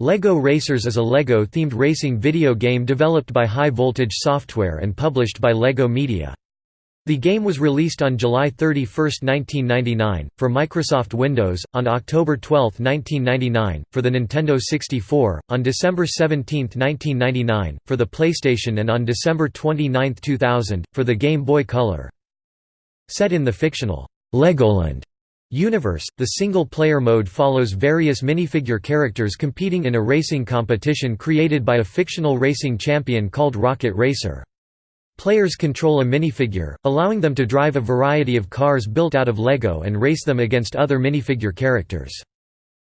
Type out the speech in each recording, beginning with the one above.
LEGO Racers is a LEGO-themed racing video game developed by High Voltage Software and published by LEGO Media. The game was released on July 31, 1999, for Microsoft Windows, on October 12, 1999, for the Nintendo 64, on December 17, 1999, for the PlayStation and on December 29, 2000, for the Game Boy Color. Set in the fictional Legoland Universe, the single-player mode follows various minifigure characters competing in a racing competition created by a fictional racing champion called Rocket Racer. Players control a minifigure, allowing them to drive a variety of cars built out of Lego and race them against other minifigure characters.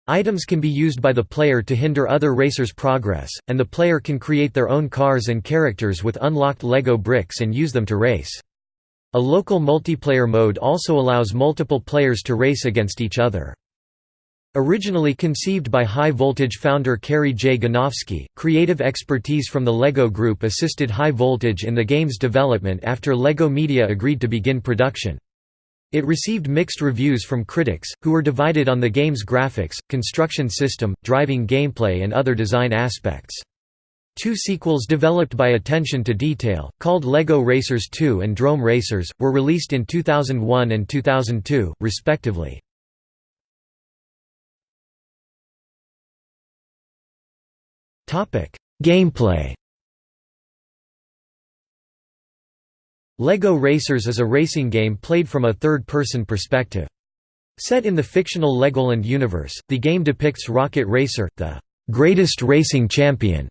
Items can be used by the player to hinder other racers' progress, and the player can create their own cars and characters with unlocked Lego bricks and use them to race. A local multiplayer mode also allows multiple players to race against each other. Originally conceived by High Voltage founder Kerry J. Ganofsky, creative expertise from the LEGO Group assisted High Voltage in the game's development after LEGO Media agreed to begin production. It received mixed reviews from critics, who were divided on the game's graphics, construction system, driving gameplay and other design aspects. Two sequels developed by attention to detail, called LEGO Racers 2 and Drome Racers, were released in 2001 and 2002, respectively. Gameplay LEGO Racers is a racing game played from a third-person perspective. Set in the fictional Legoland universe, the game depicts Rocket Racer, the greatest racing champion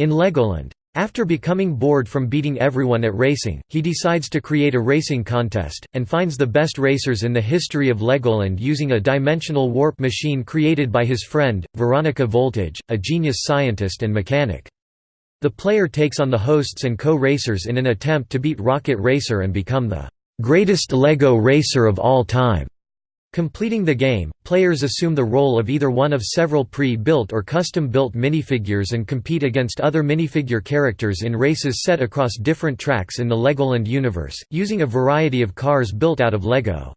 in Legoland. After becoming bored from beating everyone at racing, he decides to create a racing contest, and finds the best racers in the history of Legoland using a dimensional warp machine created by his friend, Veronica Voltage, a genius scientist and mechanic. The player takes on the hosts and co-racers in an attempt to beat Rocket Racer and become the greatest LEGO racer of all time. Completing the game, players assume the role of either one of several pre-built or custom-built minifigures and compete against other minifigure characters in races set across different tracks in the Legoland universe, using a variety of cars built out of Lego.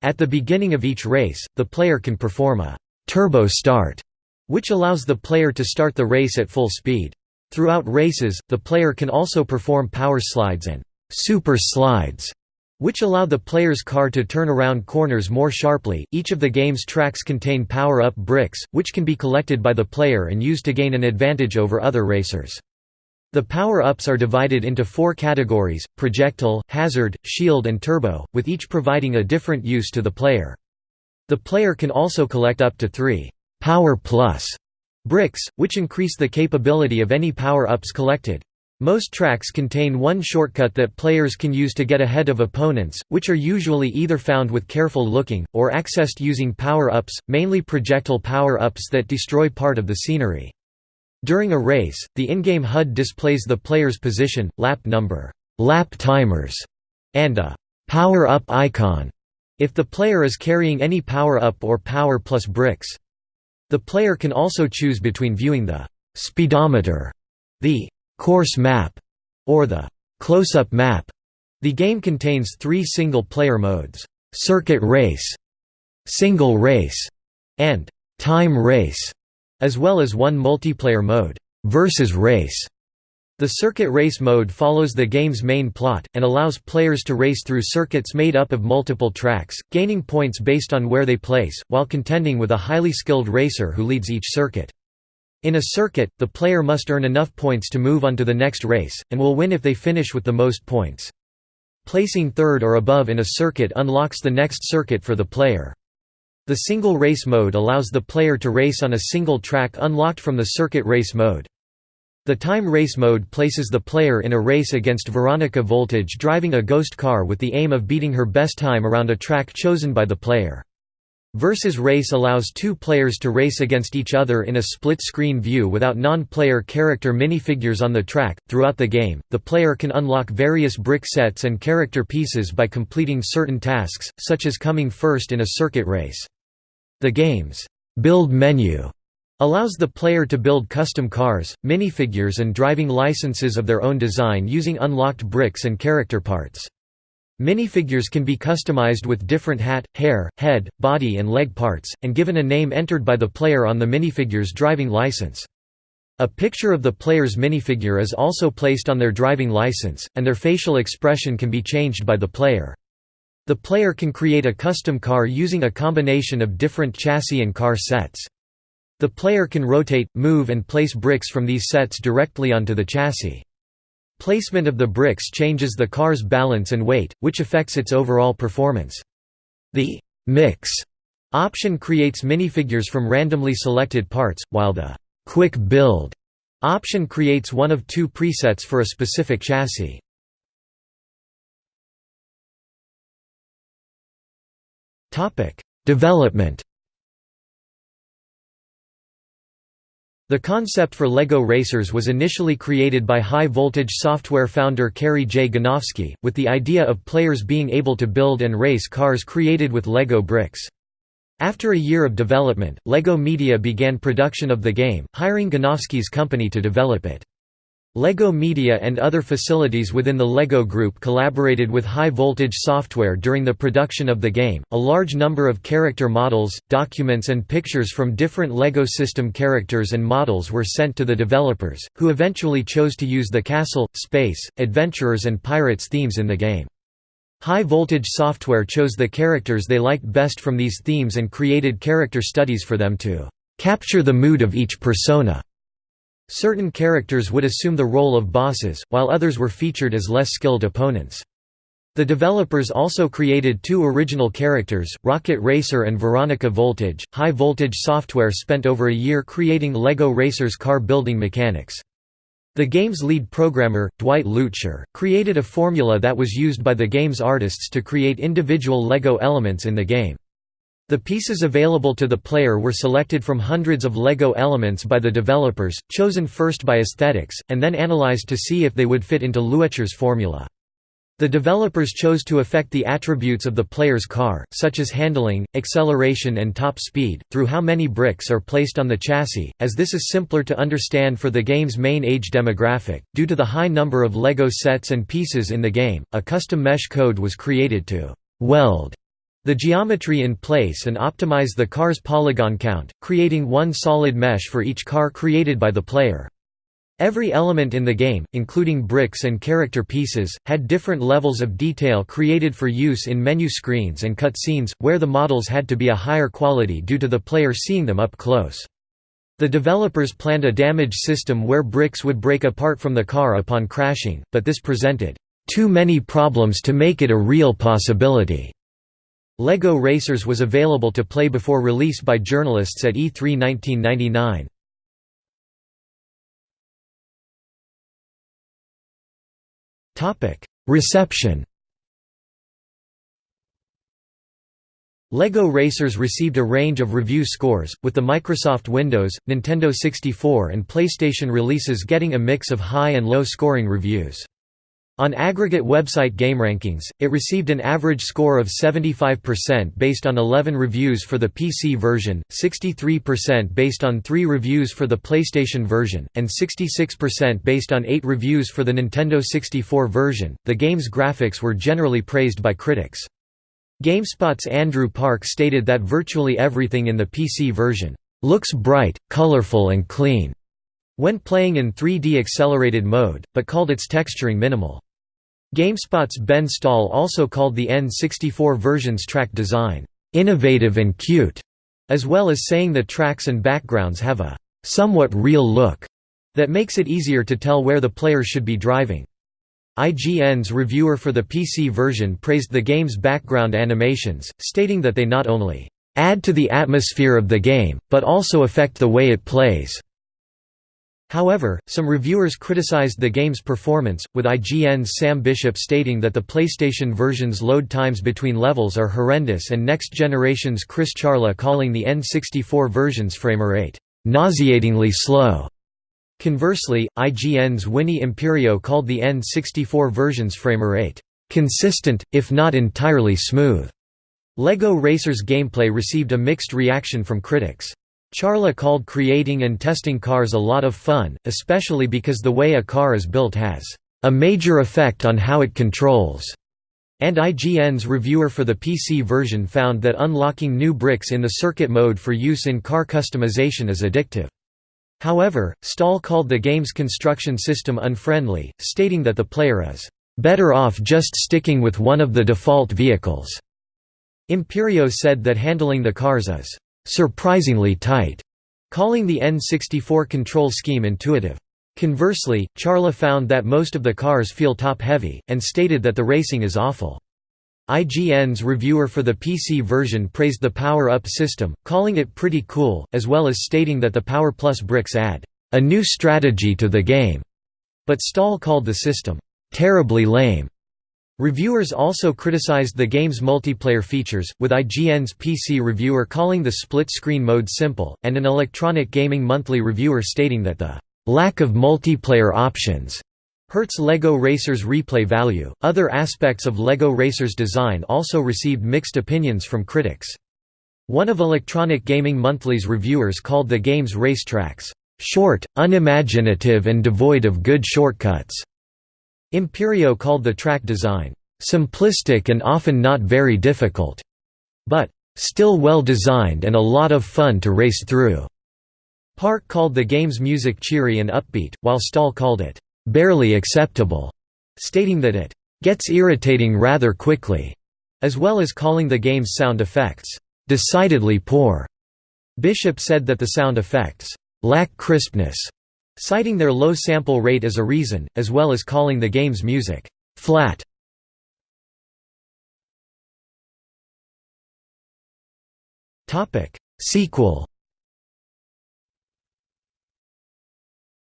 At the beginning of each race, the player can perform a «turbo start», which allows the player to start the race at full speed. Throughout races, the player can also perform power slides and «super slides» which allow the player's car to turn around corners more sharply. Each of the game's tracks contain power up bricks, which can be collected by the player and used to gain an advantage over other racers. The power-ups are divided into four categories, projectile, hazard, shield and turbo, with each providing a different use to the player. The player can also collect up to three «power plus» bricks, which increase the capability of any power-ups collected. Most tracks contain one shortcut that players can use to get ahead of opponents, which are usually either found with careful looking, or accessed using power-ups, mainly projectile power-ups that destroy part of the scenery. During a race, the in-game HUD displays the player's position, lap number, lap timers, and a power-up icon, if the player is carrying any power-up or power plus bricks. The player can also choose between viewing the speedometer, the course map, or the close-up map. The game contains three single-player modes, circuit race, single race, and time race, as well as one multiplayer mode, versus race. The circuit race mode follows the game's main plot, and allows players to race through circuits made up of multiple tracks, gaining points based on where they place, while contending with a highly skilled racer who leads each circuit. In a circuit, the player must earn enough points to move on to the next race, and will win if they finish with the most points. Placing third or above in a circuit unlocks the next circuit for the player. The single race mode allows the player to race on a single track unlocked from the circuit race mode. The time race mode places the player in a race against Veronica Voltage driving a ghost car with the aim of beating her best time around a track chosen by the player. Versus Race allows two players to race against each other in a split-screen view without non-player character minifigures on the track. Throughout the game, the player can unlock various brick sets and character pieces by completing certain tasks, such as coming first in a circuit race. The game's build menu allows the player to build custom cars, minifigures and driving licenses of their own design using unlocked bricks and character parts. Minifigures can be customized with different hat, hair, head, body and leg parts, and given a name entered by the player on the minifigure's driving license. A picture of the player's minifigure is also placed on their driving license, and their facial expression can be changed by the player. The player can create a custom car using a combination of different chassis and car sets. The player can rotate, move and place bricks from these sets directly onto the chassis. Placement of the bricks changes the car's balance and weight, which affects its overall performance. The «mix» option creates minifigures from randomly selected parts, while the «quick build» option creates one of two presets for a specific chassis. Development The concept for LEGO Racers was initially created by high-voltage software founder Kerry J. Ganofsky, with the idea of players being able to build and race cars created with LEGO bricks. After a year of development, LEGO Media began production of the game, hiring Ganofsky's company to develop it. LEGO Media and other facilities within the LEGO Group collaborated with High Voltage Software during the production of the game. A large number of character models, documents, and pictures from different LEGO system characters and models were sent to the developers, who eventually chose to use the castle, space, adventurers, and pirates themes in the game. High Voltage Software chose the characters they liked best from these themes and created character studies for them to capture the mood of each persona. Certain characters would assume the role of bosses, while others were featured as less skilled opponents. The developers also created two original characters, Rocket Racer and Veronica Voltage. High Voltage Software spent over a year creating LEGO Racers car building mechanics. The game's lead programmer, Dwight Luetscher, created a formula that was used by the game's artists to create individual LEGO elements in the game. The pieces available to the player were selected from hundreds of LEGO elements by the developers, chosen first by aesthetics, and then analyzed to see if they would fit into Luetscher's formula. The developers chose to affect the attributes of the player's car, such as handling, acceleration and top speed, through how many bricks are placed on the chassis, as this is simpler to understand for the game's main age demographic. Due to the high number of LEGO sets and pieces in the game, a custom mesh code was created to weld the geometry in place and optimize the car's polygon count, creating one solid mesh for each car created by the player. Every element in the game, including bricks and character pieces, had different levels of detail created for use in menu screens and cutscenes, where the models had to be a higher quality due to the player seeing them up close. The developers planned a damage system where bricks would break apart from the car upon crashing, but this presented too many problems to make it a real possibility. LEGO Racers was available to play before release by journalists at E3 1999. Reception LEGO Racers received a range of review scores, with the Microsoft Windows, Nintendo 64 and PlayStation releases getting a mix of high and low scoring reviews. On aggregate website GameRankings, it received an average score of 75% based on 11 reviews for the PC version, 63% based on 3 reviews for the PlayStation version, and 66% based on 8 reviews for the Nintendo 64 version. The game's graphics were generally praised by critics. GameSpot's Andrew Park stated that virtually everything in the PC version looks bright, colorful and clean when playing in 3D accelerated mode, but called its texturing minimal. GameSpot's Ben Stahl also called the N64 version's track design, "...innovative and cute", as well as saying the tracks and backgrounds have a "...somewhat real look", that makes it easier to tell where the player should be driving. IGN's reviewer for the PC version praised the game's background animations, stating that they not only add to the atmosphere of the game, but also affect the way it plays. However, some reviewers criticized the game's performance, with IGN's Sam Bishop stating that the PlayStation version's load times between levels are horrendous and Next Generation's Chris Charla calling the N64 version's framerate nauseatingly slow. Conversely, IGN's Winnie Imperio called the N64 version's framerate consistent, if not entirely smooth. LEGO Racers gameplay received a mixed reaction from critics. Charla called creating and testing cars a lot of fun, especially because the way a car is built has a major effect on how it controls. and IGN's reviewer for the PC version found that unlocking new bricks in the circuit mode for use in car customization is addictive. However, Stahl called the game's construction system unfriendly, stating that the player is better off just sticking with one of the default vehicles. Imperio said that handling the cars is surprisingly tight, calling the N64 control scheme intuitive. Conversely, Charla found that most of the cars feel top-heavy, and stated that the racing is awful. IGN's reviewer for the PC version praised the power-up system, calling it pretty cool, as well as stating that the Power Plus bricks add a new strategy to the game, but Stahl called the system terribly lame. Reviewers also criticized the game's multiplayer features, with IGN's PC reviewer calling the split-screen mode simple, and an Electronic Gaming Monthly reviewer stating that the lack of multiplayer options hurts LEGO Racers' replay value. Other aspects of LEGO Racers' design also received mixed opinions from critics. One of Electronic Gaming Monthly's reviewers called the game's racetracks, short, unimaginative, and devoid of good shortcuts. Imperio called the track design, simplistic and often not very difficult, but still well designed and a lot of fun to race through. Park called the game's music cheery and upbeat, while Stahl called it, "...barely acceptable", stating that it "...gets irritating rather quickly", as well as calling the game's sound effects, "...decidedly poor". Bishop said that the sound effects, "...lack crispness", citing their low sample rate as a reason, as well as calling the game's music, "...flat". Sequel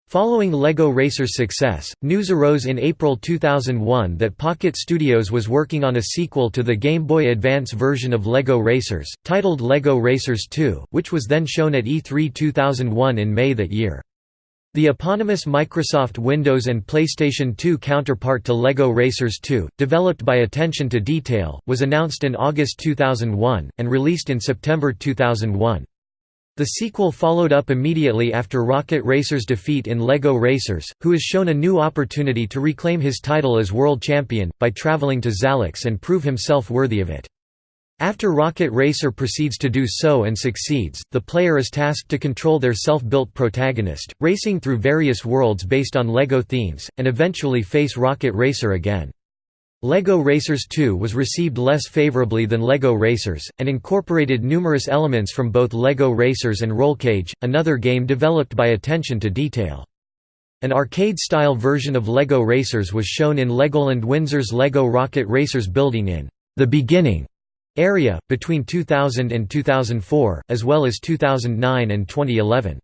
Following LEGO Racer's success, news arose in April 2001 that Pocket Studios was working on a sequel to the Game Boy Advance version of LEGO Racers, titled LEGO Racers 2, which was then shown at E3 2001 in May that year. The eponymous Microsoft Windows and PlayStation 2 counterpart to LEGO Racers 2, developed by Attention to Detail, was announced in August 2001, and released in September 2001. The sequel followed up immediately after Rocket Racer's defeat in LEGO Racers, who is shown a new opportunity to reclaim his title as world champion, by traveling to Xalax and prove himself worthy of it. After Rocket Racer proceeds to do so and succeeds, the player is tasked to control their self-built protagonist, racing through various worlds based on LEGO themes, and eventually face Rocket Racer again. LEGO Racers 2 was received less favorably than LEGO Racers, and incorporated numerous elements from both LEGO Racers and Rollcage, another game developed by Attention to Detail. An arcade-style version of LEGO Racers was shown in Legoland Windsor's LEGO Rocket Racers building in the beginning area, between 2000 and 2004, as well as 2009 and 2011.